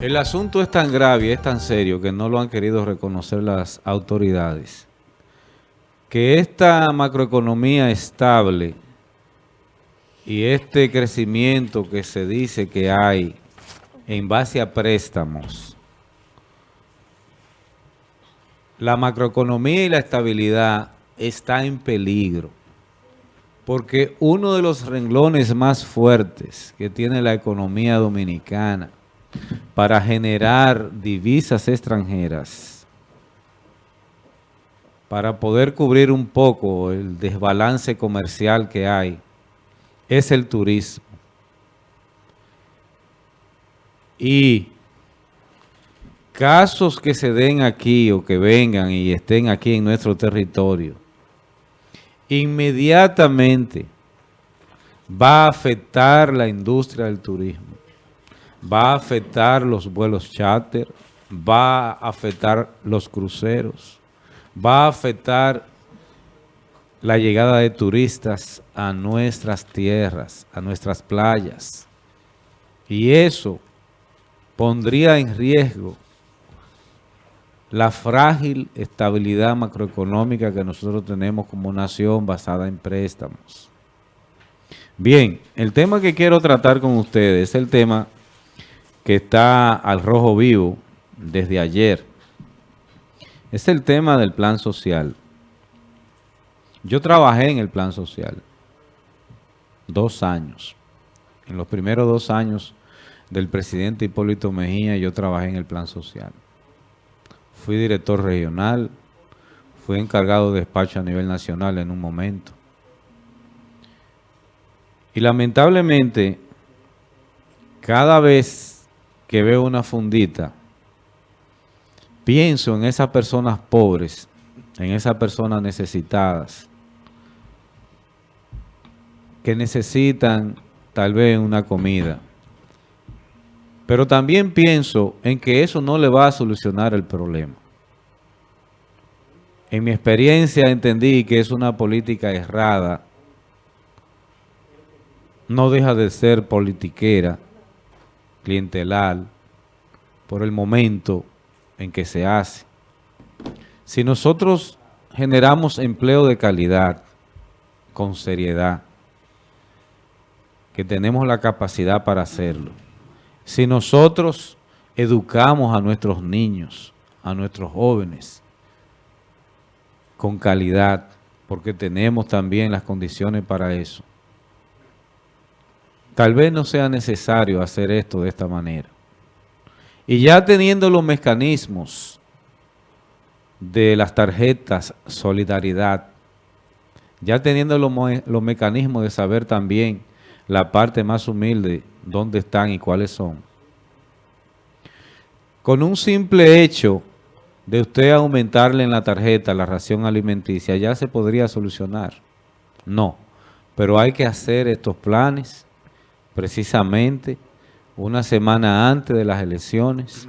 El asunto es tan grave y es tan serio que no lo han querido reconocer las autoridades. Que esta macroeconomía estable y este crecimiento que se dice que hay en base a préstamos, la macroeconomía y la estabilidad está en peligro. Porque uno de los renglones más fuertes que tiene la economía dominicana para generar divisas extranjeras, para poder cubrir un poco el desbalance comercial que hay, es el turismo. Y casos que se den aquí o que vengan y estén aquí en nuestro territorio, inmediatamente va a afectar la industria del turismo va a afectar los vuelos charter, va a afectar los cruceros, va a afectar la llegada de turistas a nuestras tierras, a nuestras playas. Y eso pondría en riesgo la frágil estabilidad macroeconómica que nosotros tenemos como nación basada en préstamos. Bien, el tema que quiero tratar con ustedes es el tema que está al rojo vivo desde ayer. Es el tema del plan social. Yo trabajé en el plan social dos años. En los primeros dos años del presidente Hipólito Mejía yo trabajé en el plan social. Fui director regional, fui encargado de despacho a nivel nacional en un momento. Y lamentablemente, cada vez que veo una fundita, pienso en esas personas pobres, en esas personas necesitadas, que necesitan tal vez una comida. Pero también pienso en que eso no le va a solucionar el problema. En mi experiencia entendí que es una política errada, no deja de ser politiquera, clientelar, por el momento en que se hace. Si nosotros generamos empleo de calidad, con seriedad, que tenemos la capacidad para hacerlo, si nosotros educamos a nuestros niños, a nuestros jóvenes, con calidad, porque tenemos también las condiciones para eso, Tal vez no sea necesario hacer esto de esta manera. Y ya teniendo los mecanismos de las tarjetas Solidaridad, ya teniendo los, mecanismos de saber también la parte más humilde, dónde están y cuáles son. Con un simple hecho de usted aumentarle en la tarjeta la ración alimenticia, ya se podría solucionar. No, pero hay que hacer estos planes precisamente una semana antes de las elecciones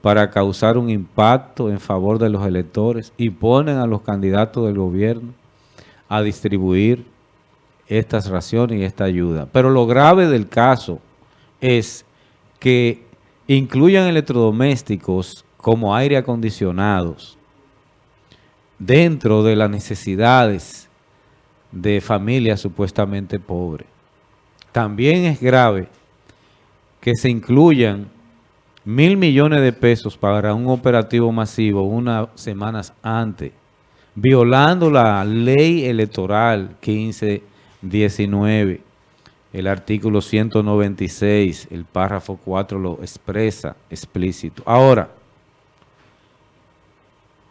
para causar un impacto en favor de los electores y ponen a los candidatos del gobierno a distribuir estas raciones y esta ayuda. Pero lo grave del caso es que incluyan electrodomésticos como aire acondicionados dentro de las necesidades de familias supuestamente pobres. También es grave que se incluyan mil millones de pesos para un operativo masivo unas semanas antes, violando la ley electoral 1519, el artículo 196, el párrafo 4 lo expresa explícito. Ahora,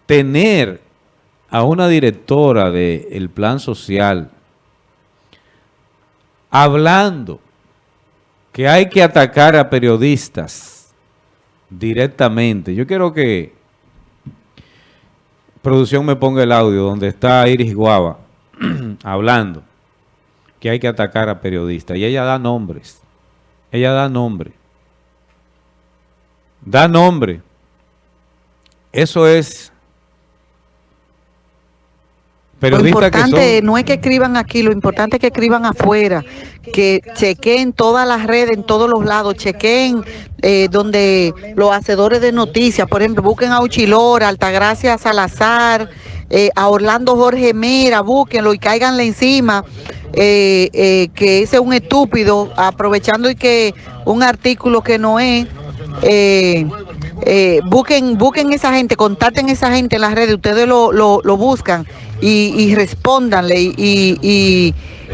tener a una directora del plan social hablando que hay que atacar a periodistas directamente. Yo quiero que producción me ponga el audio donde está Iris Guava hablando que hay que atacar a periodistas. Y ella da nombres. Ella da nombre. Da nombre. Eso es lo importante no es que escriban aquí, lo importante es que escriban afuera, que chequen todas las redes, en todos los lados, chequen eh, donde los hacedores de noticias, por ejemplo, busquen a Uchilora, Altagracia Salazar, eh, a Orlando Jorge Mera, búsquenlo y cáiganle encima. Eh, que ese es un estúpido, aprovechando y que un artículo que no es, busquen, busquen esa gente, contacten esa gente en las redes, ustedes lo, lo, lo buscan y, y respóndanle y, y,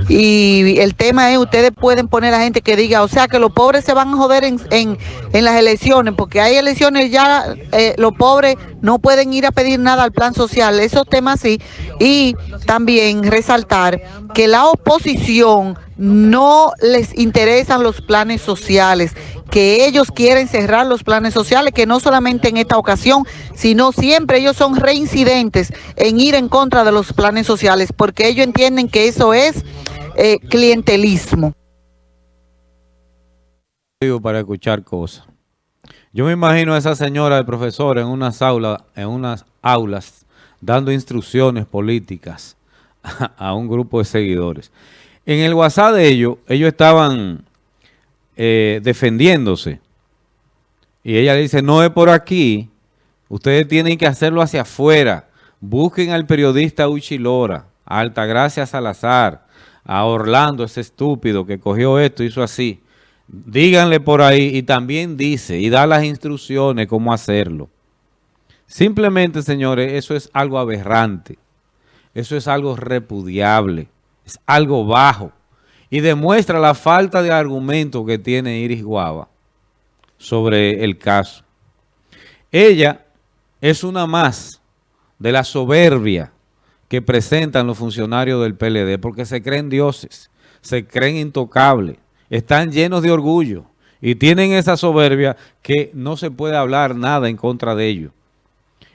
y, el tema es, ustedes pueden poner a gente que diga, o sea, que los pobres se van a joder en, en, en las elecciones, porque hay elecciones ya, eh, los pobres no pueden ir a pedir nada al plan social, esos temas sí, y también resaltar que la oposición no les interesan los planes sociales, que ellos quieren cerrar los planes sociales, que no solamente en esta ocasión, sino siempre ellos son reincidentes en ir en contra de los planes sociales, porque ellos entienden que eso es eh, clientelismo. Para escuchar cosas. Yo me imagino a esa señora de profesor en unas aulas, en unas aulas dando instrucciones políticas a un grupo de seguidores. En el WhatsApp de ellos, ellos estaban eh, defendiéndose. Y ella le dice, no es por aquí, ustedes tienen que hacerlo hacia afuera. Busquen al periodista Uchilora, a Altagracia Salazar, a Orlando, ese estúpido que cogió esto, hizo así. Díganle por ahí y también dice y da las instrucciones cómo hacerlo. Simplemente, señores, eso es algo aberrante. Eso es algo repudiable. Es algo bajo y demuestra la falta de argumento que tiene Iris Guava sobre el caso. Ella es una más de la soberbia que presentan los funcionarios del PLD porque se creen dioses, se creen intocables, están llenos de orgullo y tienen esa soberbia que no se puede hablar nada en contra de ellos.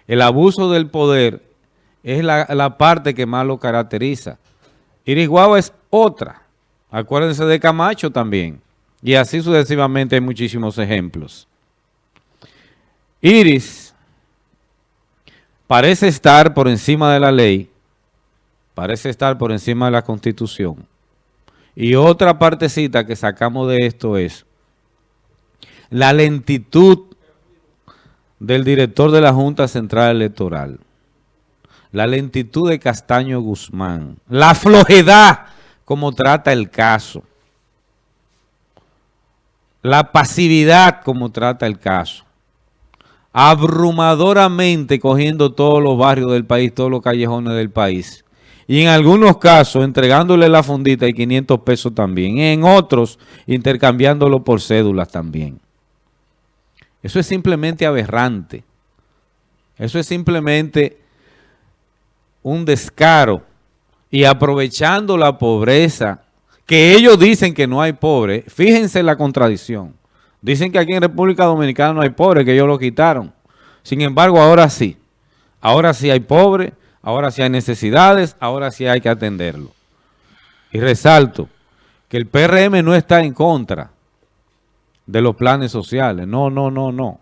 El abuso del poder es la, parte que más lo caracteriza. Iris Guava es otra. Acuérdense de Camacho también. Y así sucesivamente hay muchísimos ejemplos. Iris parece estar por encima de la ley, parece estar por encima de la Constitución. Y otra partecita que sacamos de esto es la lentitud del director de la Junta Central Electoral, la lentitud de Castaño Guzmán, la flojedad como trata el caso. La pasividad como trata el caso. Abrumadoramente cogiendo todos los barrios del país, todos los callejones del país. Y en algunos casos entregándole la fundita y 500 pesos también. En otros intercambiándolo por cédulas también. Eso es simplemente aberrante. Eso es simplemente un descaro y aprovechando la pobreza, que ellos dicen que no hay pobre, fíjense la contradicción. Dicen que aquí en República Dominicana no hay pobre, que ellos lo quitaron. Sin embargo, ahora sí. Ahora sí hay pobre, ahora sí hay necesidades, ahora sí hay que atenderlo. Y resalto que el PRM no está en contra de los planes sociales. No, no, no, no.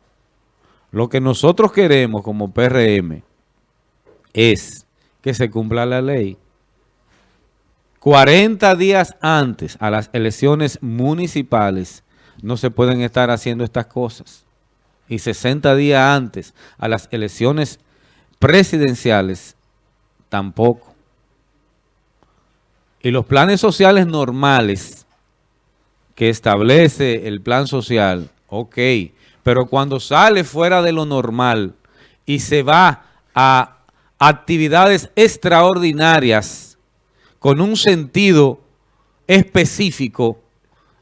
Lo que nosotros queremos como PRM es que se cumpla la ley 40 días antes a las elecciones municipales no se pueden estar haciendo estas cosas. Y 60 días antes a las elecciones presidenciales tampoco. Y los planes sociales normales que establece el plan social, ok, pero cuando sale fuera de lo normal y se va a actividades extraordinarias con un sentido específico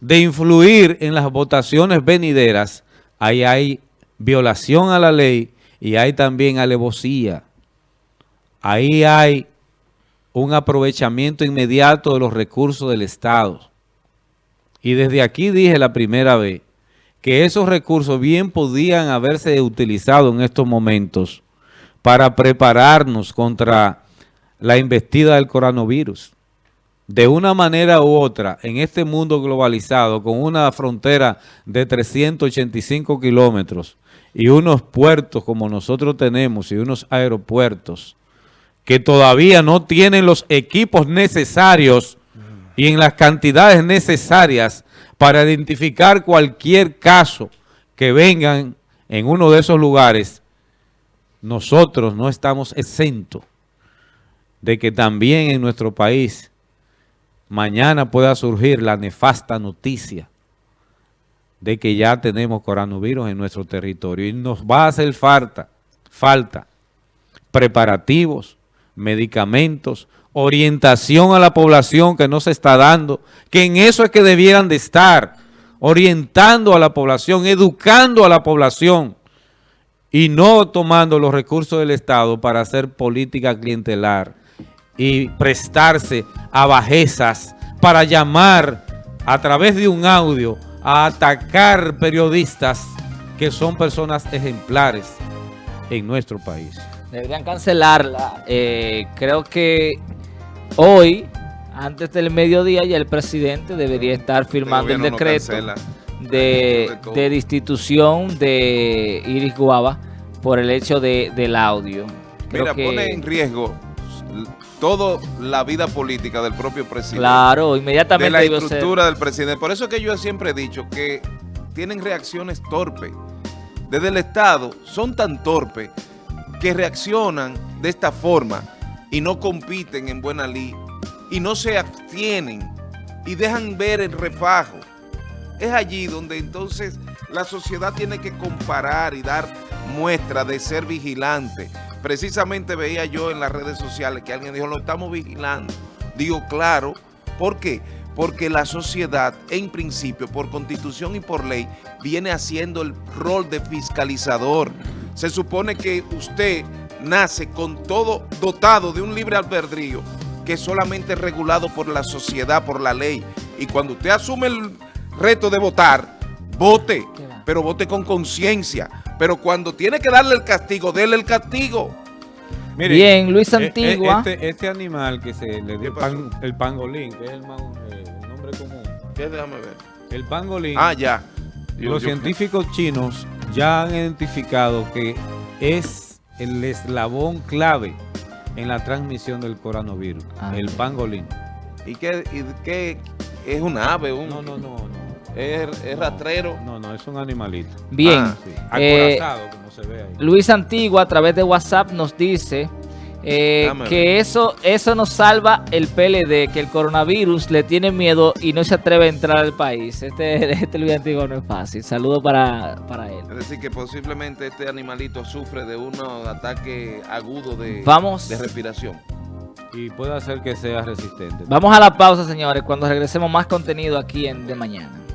de influir en las votaciones venideras, ahí hay violación a la ley y hay también alevosía. Ahí hay un aprovechamiento inmediato de los recursos del Estado. Y desde aquí dije la primera vez que esos recursos bien podían haberse utilizado en estos momentos para prepararnos contra la investida del coronavirus. De una manera u otra, en este mundo globalizado, con una frontera de 385 kilómetros y unos puertos como nosotros tenemos y unos aeropuertos que todavía no tienen los equipos necesarios y en las cantidades necesarias para identificar cualquier caso que vengan en uno de esos lugares, nosotros no estamos exentos de que también en nuestro país mañana pueda surgir la nefasta noticia de que ya tenemos coronavirus en nuestro territorio. Y nos va a hacer falta, falta preparativos, medicamentos, orientación a la población que no se está dando, que en eso es que debieran de estar, orientando a la población, educando a la población y no tomando los recursos del Estado para hacer política clientelar y prestarse a bajezas para llamar a través de un audio a atacar periodistas que son personas ejemplares en nuestro país. Deberían cancelarla. Eh, creo que hoy, antes del mediodía, ya el presidente debería estar firmando el decreto de, de, destitución de Iris Guava por el hecho de, del audio. Mira, pone en riesgo toda la vida política del propio presidente. Claro, inmediatamente. De la estructura del presidente. Por eso es que yo siempre he dicho que tienen reacciones torpes. Desde el Estado son tan torpes que reaccionan de esta forma y no compiten en buena ley y no se abstienen y dejan ver el refajo. Es allí donde entonces la sociedad tiene que comparar y dar muestra de ser vigilante Precisamente veía yo en las redes sociales que alguien dijo, lo estamos vigilando. Digo, claro, ¿por qué? Porque la sociedad, en principio, por constitución y por ley, viene haciendo el rol de fiscalizador. Se supone que usted nace con todo dotado de un libre albedrío que es solamente regulado por la sociedad, por la ley. Y cuando usted asume el reto de votar, vote, pero vote con conciencia pero cuando tiene que darle el castigo, déle el castigo. Bien, Luis e, e, Antigua. Este, este, animal que se le dio el pangolín, que es el, eh, nombre común. ¿Qué? Déjame ver. El pangolín. Ah, ya. los científicos chinos ya han identificado que es el eslabón clave en la transmisión del coronavirus, ah, el pangolín. ¿Y qué, y qué es un ave? Un... No, no, no, no. ¿Es, rastrero? No, no, es un animalito. Bien. Ah, eh, como se ve ahí. Luis Antigua a través de WhatsApp nos dice eh, que eso, eso nos salva el PLD, que el coronavirus le tiene miedo y no se atreve a entrar al país. Este, este Luis Antigua no es fácil. Saludo para, para él. Es decir, que posiblemente este animalito sufre de un ataque agudo de, Vamos. de respiración. Y puede hacer que sea resistente. Vamos a la pausa, señores. Cuando regresemos más contenido aquí en De Mañana.